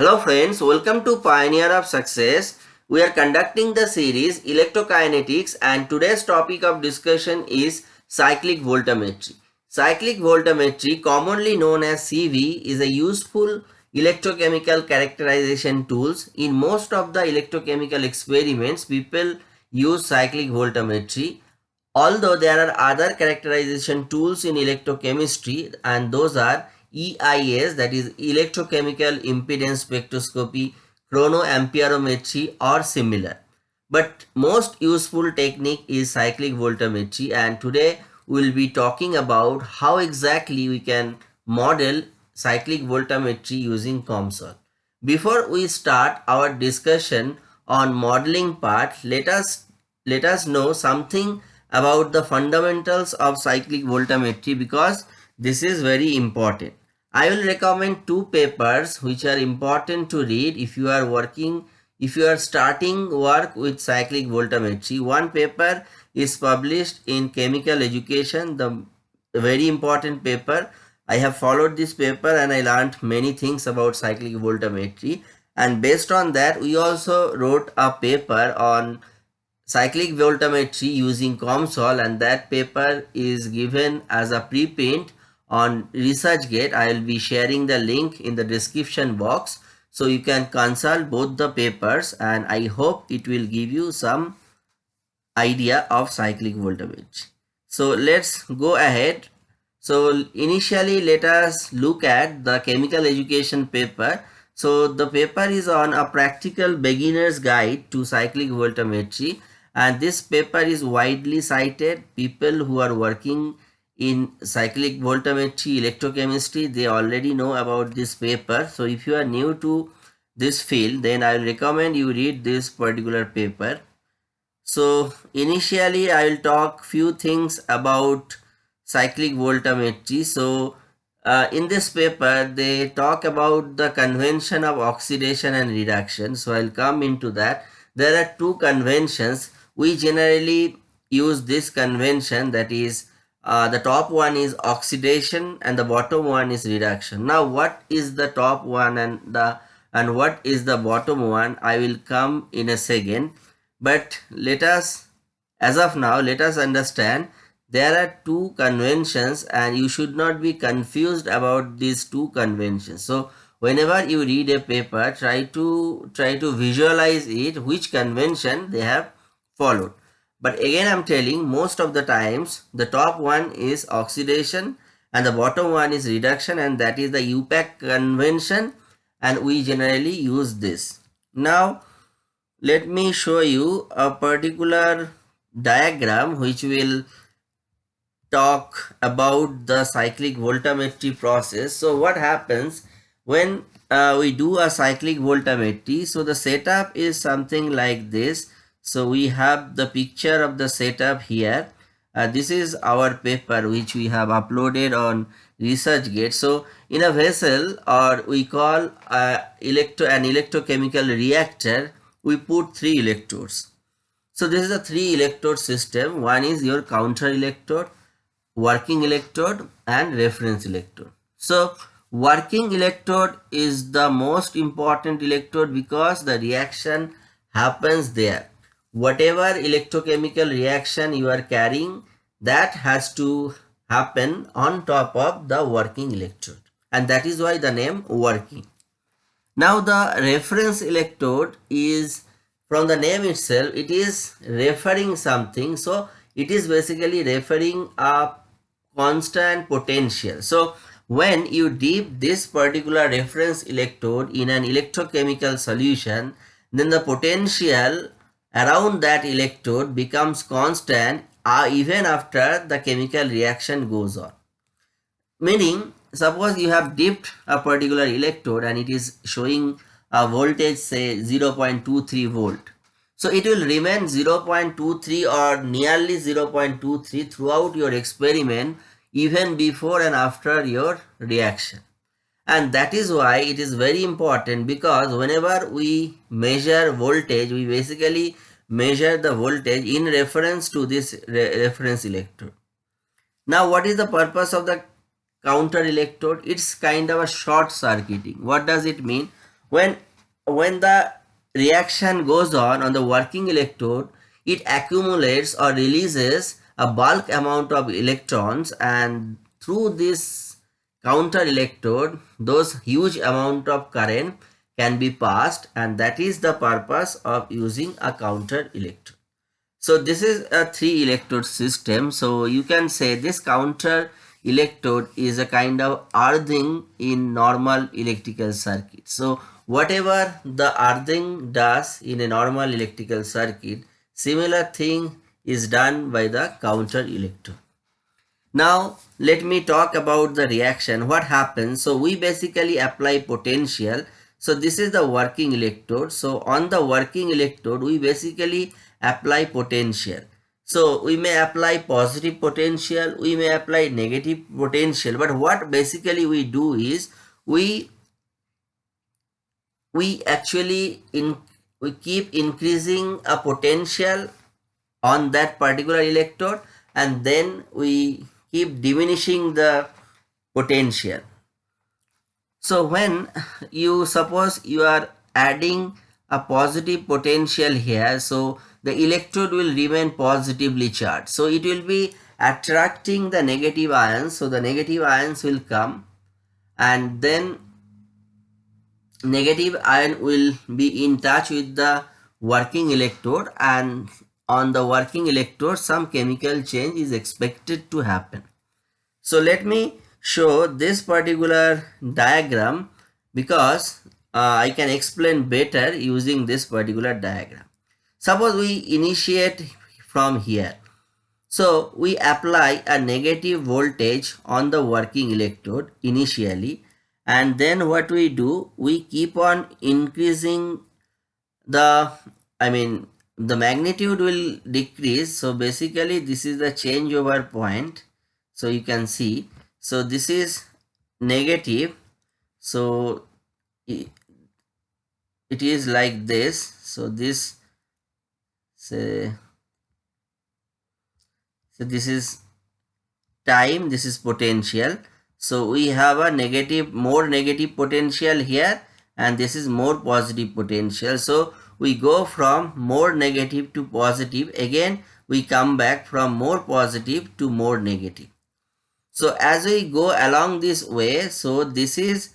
Hello friends, welcome to Pioneer of Success. We are conducting the series Electrokinetics and today's topic of discussion is cyclic voltammetry. Cyclic voltammetry, commonly known as CV, is a useful electrochemical characterization tools. In most of the electrochemical experiments, people use cyclic voltammetry. Although there are other characterization tools in electrochemistry and those are EIS that is electrochemical impedance spectroscopy, chronoamperometry or similar. But most useful technique is cyclic voltammetry and today we will be talking about how exactly we can model cyclic voltammetry using COMSOL. Before we start our discussion on modeling part, let us let us know something about the fundamentals of cyclic voltammetry because this is very important. I will recommend two papers which are important to read if you are working, if you are starting work with cyclic voltammetry. One paper is published in Chemical Education, the very important paper. I have followed this paper and I learned many things about cyclic voltammetry. And based on that, we also wrote a paper on cyclic voltammetry using COMSOL and that paper is given as a preprint on ResearchGate. I will be sharing the link in the description box so you can consult both the papers and I hope it will give you some idea of cyclic voltammetry. So let's go ahead. So initially let us look at the chemical education paper. So the paper is on a practical beginner's guide to cyclic voltammetry and this paper is widely cited. People who are working in cyclic voltammetry electrochemistry they already know about this paper. So if you are new to this field then i will recommend you read this particular paper. So initially i will talk few things about cyclic voltammetry so uh, in this paper they talk about the convention of oxidation and reduction. So i'll come into that. There are two conventions. We generally use this convention that is uh, the top one is oxidation and the bottom one is reduction. Now what is the top one and the and what is the bottom one? I will come in a second. But let us as of now let us understand there are two conventions and you should not be confused about these two conventions. So whenever you read a paper try to try to visualize it which convention they have followed but again, I'm telling most of the times the top one is oxidation and the bottom one is reduction and that is the UPAC convention and we generally use this. Now, let me show you a particular diagram which will talk about the cyclic voltammetry process. So what happens when uh, we do a cyclic voltammetry? So the setup is something like this so we have the picture of the setup here. Uh, this is our paper which we have uploaded on ResearchGate. So in a vessel or we call uh, electro an electrochemical reactor, we put three electrodes. So this is a three electrode system. One is your counter electrode, working electrode and reference electrode. So working electrode is the most important electrode because the reaction happens there whatever electrochemical reaction you are carrying that has to happen on top of the working electrode and that is why the name working. Now the reference electrode is from the name itself it is referring something so it is basically referring a constant potential. So when you dip this particular reference electrode in an electrochemical solution then the potential around that electrode becomes constant uh, even after the chemical reaction goes on. Meaning, suppose you have dipped a particular electrode and it is showing a voltage say 0.23 volt. So it will remain 0.23 or nearly 0.23 throughout your experiment even before and after your reaction and that is why it is very important because whenever we measure voltage we basically measure the voltage in reference to this re reference electrode. Now what is the purpose of the counter electrode? It's kind of a short circuiting. What does it mean? When when the reaction goes on on the working electrode it accumulates or releases a bulk amount of electrons and through this counter electrode those huge amount of current can be passed and that is the purpose of using a counter electrode. So this is a three electrode system. So you can say this counter electrode is a kind of earthing in normal electrical circuit. So whatever the earthing does in a normal electrical circuit, similar thing is done by the counter electrode. Now let me talk about the reaction. What happens? So we basically apply potential. So this is the working electrode. So on the working electrode, we basically apply potential. So we may apply positive potential, we may apply negative potential. But what basically we do is we we actually in we keep increasing a potential on that particular electrode and then we keep diminishing the potential. So when you suppose you are adding a positive potential here, so the electrode will remain positively charged. So it will be attracting the negative ions. So the negative ions will come and then negative ion will be in touch with the working electrode and on the working electrode some chemical change is expected to happen. So let me show this particular diagram because uh, I can explain better using this particular diagram. Suppose we initiate from here. So we apply a negative voltage on the working electrode initially and then what we do we keep on increasing the I mean the magnitude will decrease. So basically this is the changeover point. So you can see. So this is negative. So it is like this. So this say so this is time. This is potential. So we have a negative more negative potential here. And this is more positive potential. So we go from more negative to positive. Again we come back from more positive to more negative. So as we go along this way so this is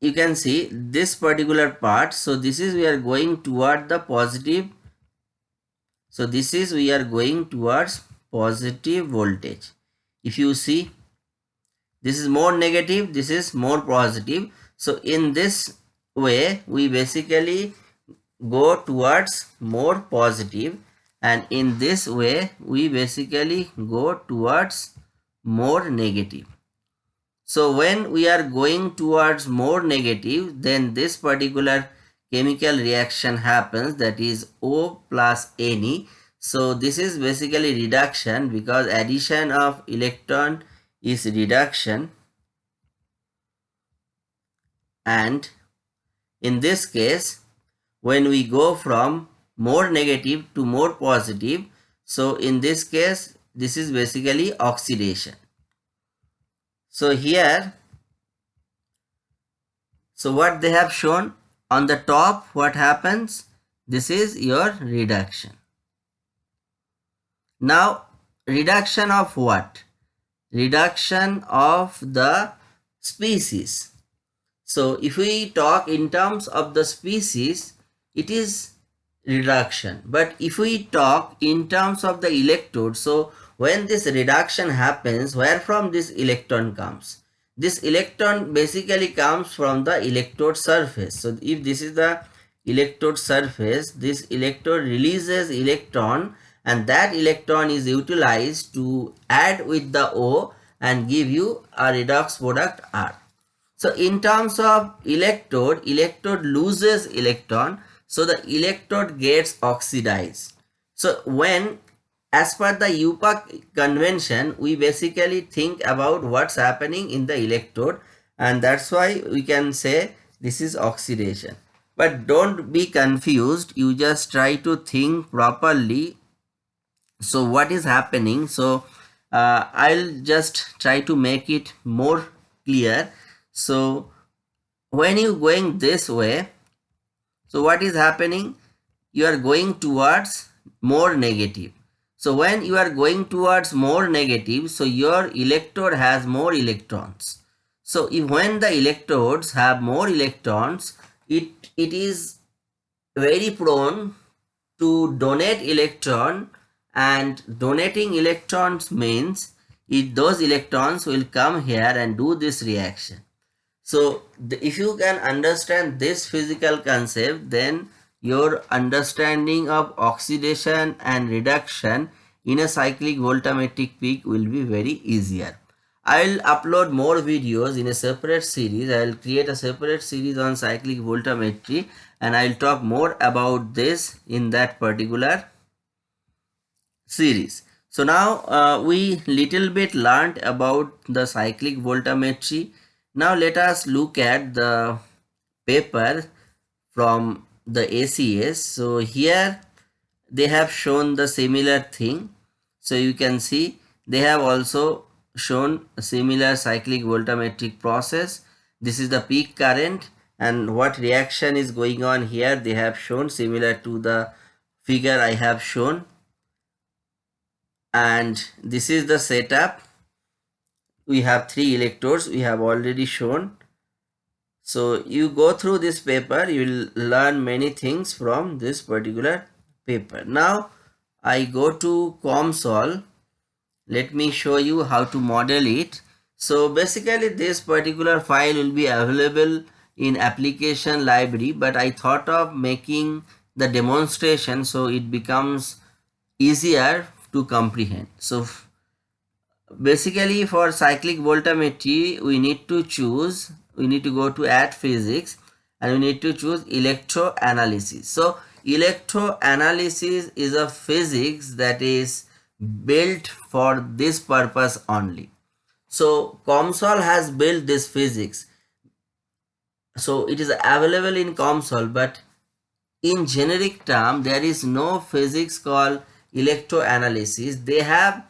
you can see this particular part. So this is we are going toward the positive. So this is we are going towards positive voltage. If you see this is more negative this is more positive. So in this way we basically go towards more positive and in this way we basically go towards more negative. So when we are going towards more negative then this particular chemical reaction happens that is O plus Ne so this is basically reduction because addition of electron is reduction and in this case, when we go from more negative to more positive, so in this case, this is basically oxidation. So here, so what they have shown on the top, what happens? This is your reduction. Now, reduction of what? Reduction of the species. So if we talk in terms of the species, it is reduction. But if we talk in terms of the electrode, so when this reduction happens, where from this electron comes? This electron basically comes from the electrode surface. So if this is the electrode surface, this electrode releases electron and that electron is utilized to add with the O and give you a redox product R. So in terms of electrode, electrode loses electron. So the electrode gets oxidized. So when as per the UPA convention, we basically think about what's happening in the electrode and that's why we can say this is oxidation. But don't be confused. You just try to think properly. So what is happening? So uh, I'll just try to make it more clear so when you going this way, so what is happening? You are going towards more negative. So when you are going towards more negative, so your electrode has more electrons. So if when the electrodes have more electrons, it, it is very prone to donate electron and donating electrons means it, those electrons will come here and do this reaction. So the, if you can understand this physical concept, then your understanding of oxidation and reduction in a cyclic voltammetric peak will be very easier. I will upload more videos in a separate series. I will create a separate series on cyclic voltammetry and I will talk more about this in that particular series. So now uh, we little bit learned about the cyclic voltammetry. Now let us look at the paper from the ACS. So here they have shown the similar thing. So you can see they have also shown a similar cyclic voltammetric process. This is the peak current and what reaction is going on here they have shown similar to the figure I have shown and this is the setup we have three electrodes we have already shown. So you go through this paper you will learn many things from this particular paper. Now i go to comsol. Let me show you how to model it. So basically this particular file will be available in application library but i thought of making the demonstration so it becomes easier to comprehend. So basically for cyclic voltammetry we need to choose we need to go to add physics and we need to choose electroanalysis. So electroanalysis is a physics that is built for this purpose only. So COMSOL has built this physics. So it is available in COMSOL but in generic term there is no physics called electroanalysis they have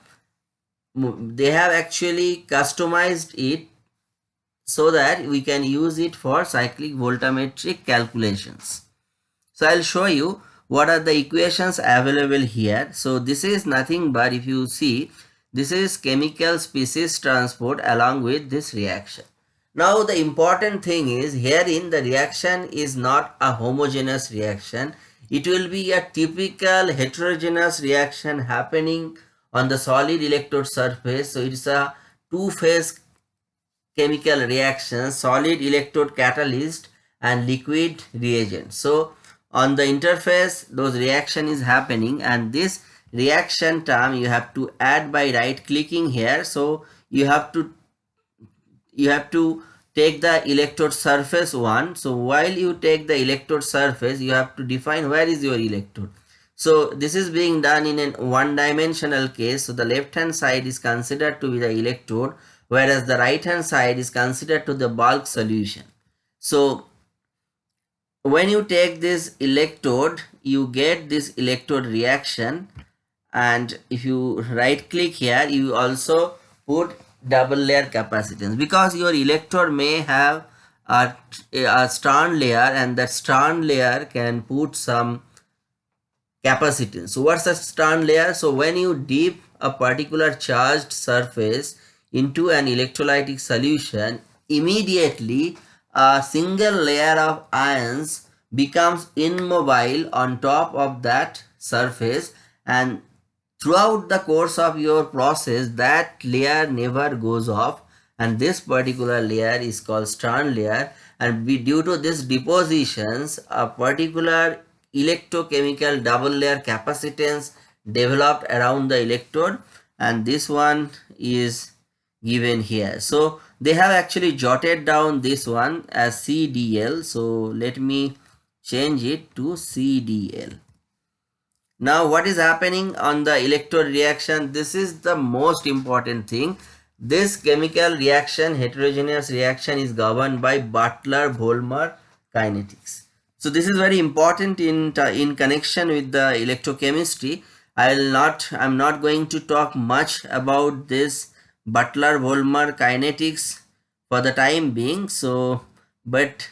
they have actually customized it so that we can use it for cyclic voltammetric calculations. So i'll show you what are the equations available here. So this is nothing but if you see this is chemical species transport along with this reaction. Now the important thing is herein the reaction is not a homogeneous reaction. It will be a typical heterogeneous reaction happening on the solid electrode surface. So it's a two-phase chemical reaction, solid electrode catalyst and liquid reagent. So on the interface, those reaction is happening and this reaction term you have to add by right clicking here. So you have to you have to take the electrode surface one so while you take the electrode surface you have to define where is your electrode so this is being done in a one dimensional case. So the left hand side is considered to be the electrode whereas the right hand side is considered to the bulk solution. So when you take this electrode you get this electrode reaction. And if you right click here you also put double layer capacitance. Because your electrode may have a, a Stern layer and that Stern layer can put some capacitance. So what's a Stern layer? So when you dip a particular charged surface into an electrolytic solution, immediately a single layer of ions becomes immobile on top of that surface and throughout the course of your process that layer never goes off and this particular layer is called Stern layer and we, due to this depositions a particular electrochemical double layer capacitance developed around the electrode and this one is given here so they have actually jotted down this one as CDL so let me change it to CDL now what is happening on the electrode reaction? This is the most important thing. This chemical reaction, heterogeneous reaction is governed by Butler-Volmer kinetics. So this is very important in, in connection with the electrochemistry. I'll not, I'm not going to talk much about this Butler-Volmer kinetics for the time being. So but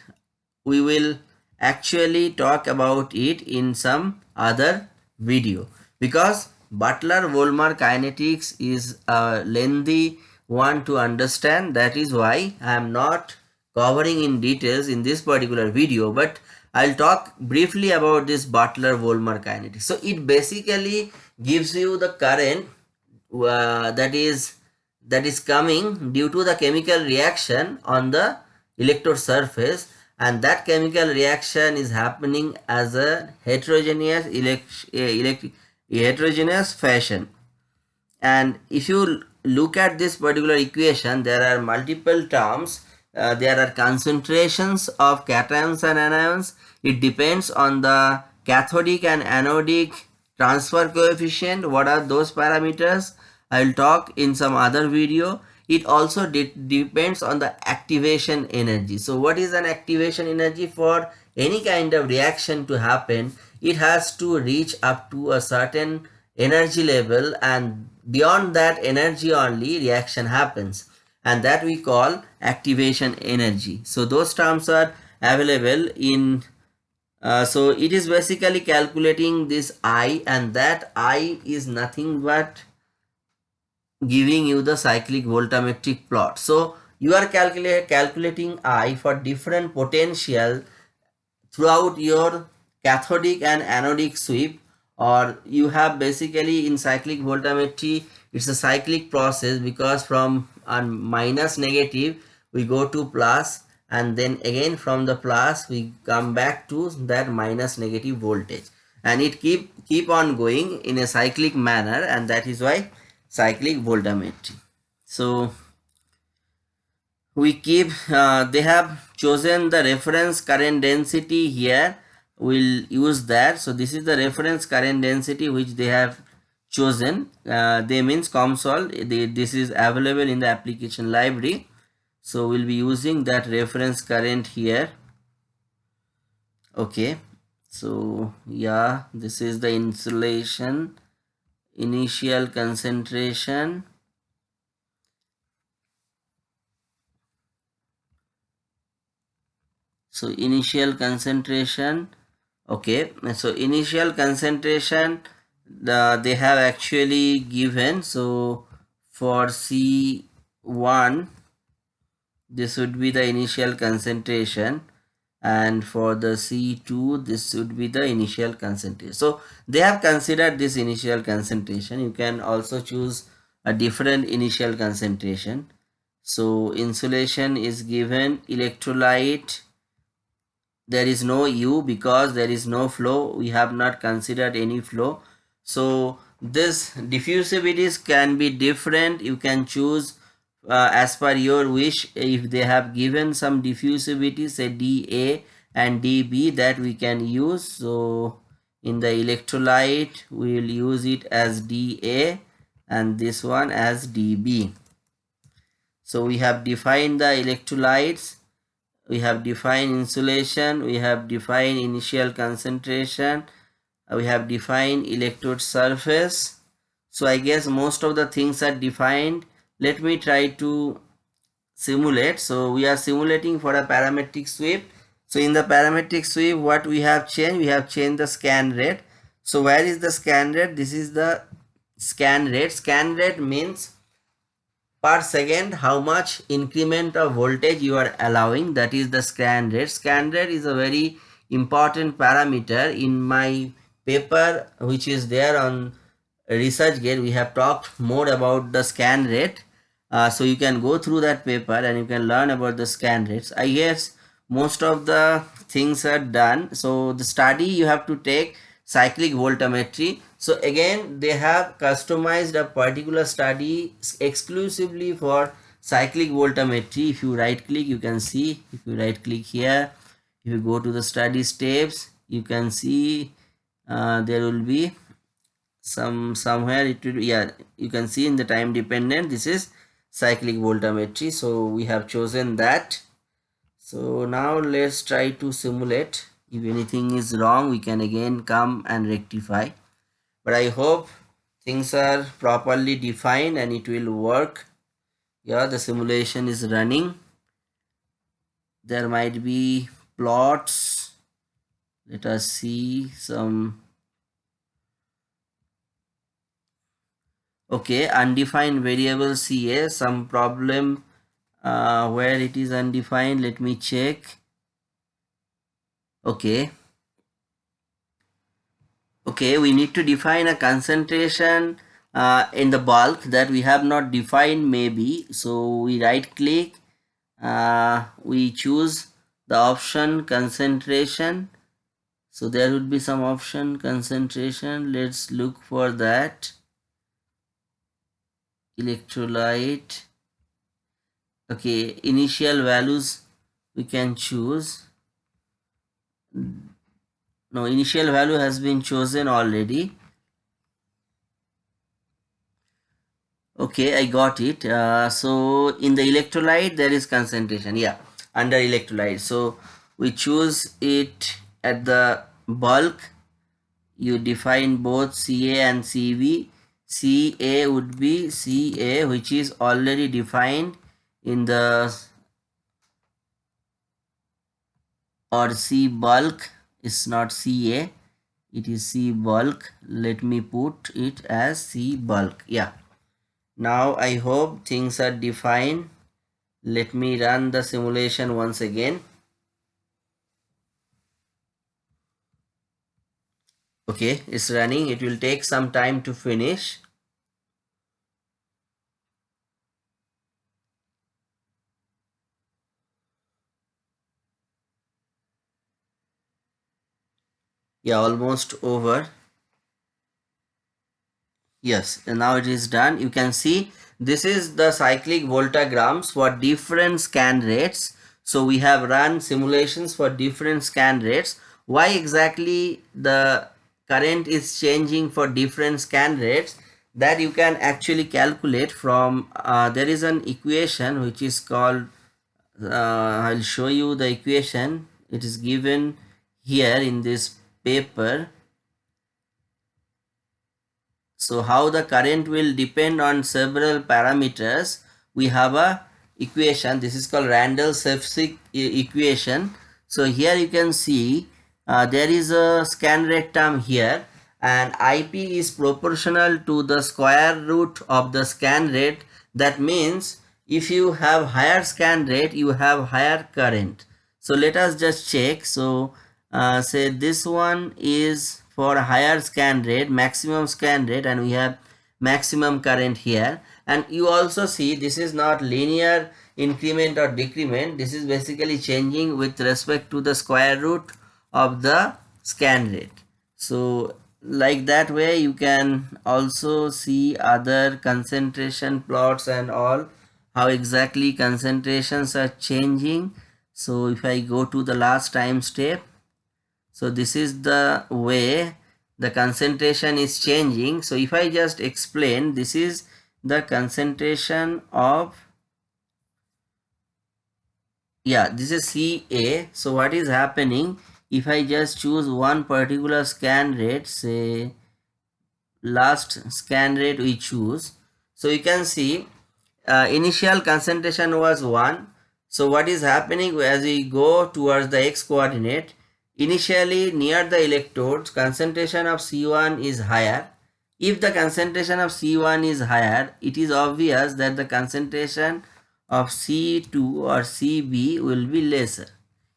we will actually talk about it in some other video because Butler-Volmer kinetics is a lengthy one to understand that is why I am not covering in details in this particular video but I'll talk briefly about this Butler-Volmer kinetics. So it basically gives you the current uh, that is that is coming due to the chemical reaction on the electrode surface and that chemical reaction is happening as a heterogeneous heterogeneous fashion and if you look at this particular equation there are multiple terms uh, there are concentrations of cations and anions. It depends on the cathodic and anodic transfer coefficient. What are those parameters? I will talk in some other video. It also de depends on the activation energy. So what is an activation energy? For any kind of reaction to happen it has to reach up to a certain energy level and beyond that energy only reaction happens and that we call activation energy. So those terms are available in uh, so it is basically calculating this i and that i is nothing but giving you the cyclic voltammetric plot. So you are calculating i for different potential throughout your cathodic and anodic sweep or you have basically in cyclic voltammetry it's a cyclic process because from a minus negative we go to plus and then again from the plus we come back to that minus negative voltage. And it keep keep on going in a cyclic manner and that is why cyclic voltammetry so we keep uh, they have chosen the reference current density here. We'll use that. So this is the reference current density which they have chosen uh, they means COMSOL this is available in the application library. So we'll be using that reference current here. Okay. So yeah this is the insulation initial concentration. So initial concentration. Okay. So initial concentration the they have actually given so for c1 this would be the initial concentration and for the c2 this would be the initial concentration. So they have considered this initial concentration. You can also choose a different initial concentration. So insulation is given electrolyte there is no u because there is no flow. We have not considered any flow so this diffusivities can be different. You can choose uh, as per your wish. If they have given some diffusivity say dA and dB that we can use. So in the electrolyte we will use it as dA and this one as dB so we have defined the electrolytes. We have defined insulation. We have defined initial concentration Uh, we have defined electrode surface. So i guess most of the things are defined. Let me try to simulate. So we are simulating for a parametric sweep. So in the parametric sweep what we have changed? We have changed the scan rate. So where is the scan rate? This is the scan rate. Scan rate means per second how much increment of voltage you are allowing. That is the scan rate. Scan rate is a very important parameter in my paper which is there on researchgate we have talked more about the scan rate. Uh, so you can go through that paper and you can learn about the scan rates. I guess most of the things are done. So the study you have to take cyclic voltammetry so again they have customized a particular study exclusively for cyclic voltammetry if you right click you can see. If you right click here if you go to the study steps you can see uh, there will be some somewhere it will yeah you can see in the time dependent this is cyclic voltammetry so we have chosen that. So now let's try to simulate. If anything is wrong we can again come and rectify. But I hope things are properly defined and it will work. Yeah the simulation is running. There might be plots let us see some okay undefined variable ca some problem uh, where it is undefined. Let me check. Okay. Okay we need to define a concentration uh, in the bulk that we have not defined maybe. So we right click uh, we choose the option concentration so there would be some option concentration. Let's look for that. Electrolyte. Okay initial values we can choose. No initial value has been chosen already. Okay i got it. Uh, so in the electrolyte there is concentration. Yeah under electrolyte. So we choose it at the bulk you define both ca and cv ca would be ca which is already defined in the or c bulk is not ca it is c bulk let me put it as c bulk yeah now I hope things are defined. Let me run the simulation once again. Okay, it's running. It will take some time to finish. Yeah, almost over yes and now it is done you can see this is the cyclic voltammograms for different scan rates so we have run simulations for different scan rates why exactly the current is changing for different scan rates that you can actually calculate from uh, there is an equation which is called uh, I'll show you the equation it is given here in this paper so how the current will depend on several parameters. We have a equation. This is called Randles-Sevcik equation. So here you can see uh, there is a scan rate term here and IP is proportional to the square root of the scan rate. That means if you have higher scan rate, you have higher current. So let us just check. So uh, say this one is for higher scan rate maximum scan rate and we have maximum current here and you also see this is not linear increment or decrement this is basically changing with respect to the square root of the scan rate. So like that way you can also see other concentration plots and all how exactly concentrations are changing. So if i go to the last time step so this is the way the concentration is changing. So if i just explain this is the concentration of yeah this is ca so what is happening if i just choose one particular scan rate say last scan rate we choose so you can see uh, initial concentration was 1 so what is happening as we go towards the x coordinate Initially near the electrodes concentration of C1 is higher. If the concentration of C1 is higher, it is obvious that the concentration of C2 or CB will be lesser.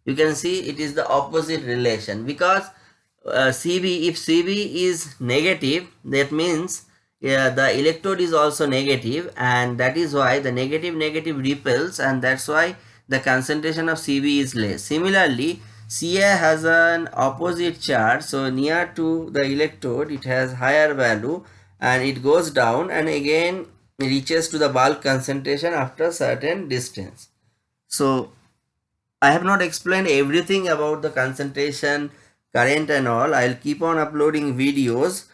You can see it is the opposite relation because uh, CB, if CB is negative, that means the electrode is also negative and that is why the negative negative repels and that's why the concentration of CB is less. Similarly, Ca has an opposite charge so near to the electrode it has higher value and it goes down and again reaches to the bulk concentration after certain distance. So I have not explained everything about the concentration current and all I'll keep on uploading videos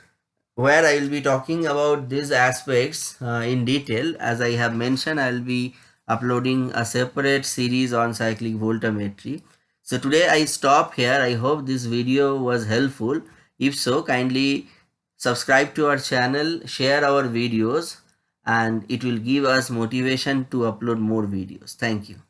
where I will be talking about these aspects uh, in detail as I have mentioned I'll be uploading a separate series on cyclic voltammetry. So today I stop here. I hope this video was helpful. If so, kindly subscribe to our channel, share our videos and it will give us motivation to upload more videos. Thank you.